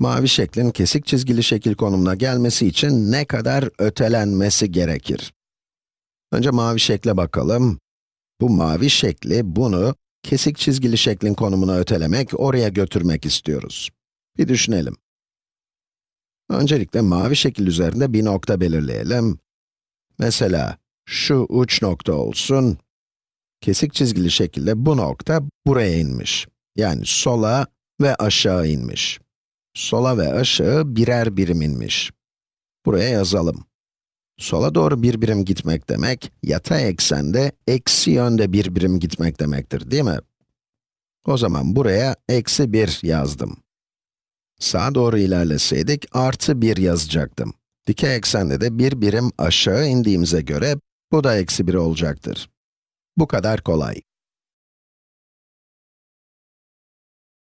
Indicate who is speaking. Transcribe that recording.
Speaker 1: Mavi şeklin kesik çizgili şekil konumuna gelmesi için ne kadar ötelenmesi gerekir? Önce mavi şekle bakalım. Bu mavi şekli, bunu kesik çizgili şeklin konumuna ötelemek, oraya götürmek istiyoruz. Bir düşünelim. Öncelikle mavi şekil üzerinde bir nokta belirleyelim. Mesela, şu uç nokta olsun. Kesik çizgili şekilde bu nokta buraya inmiş. Yani sola ve aşağı inmiş. Sola ve aşağı birer birim inmiş. Buraya yazalım. Sola doğru bir birim gitmek demek, yatay eksende eksi yönde bir birim gitmek demektir, değil mi? O zaman buraya eksi 1 yazdım. Sağa doğru ilerleseydik artı 1 yazacaktım. Dikey eksende de bir birim aşağı indiğimize göre bu da eksi 1 olacaktır. Bu kadar kolay.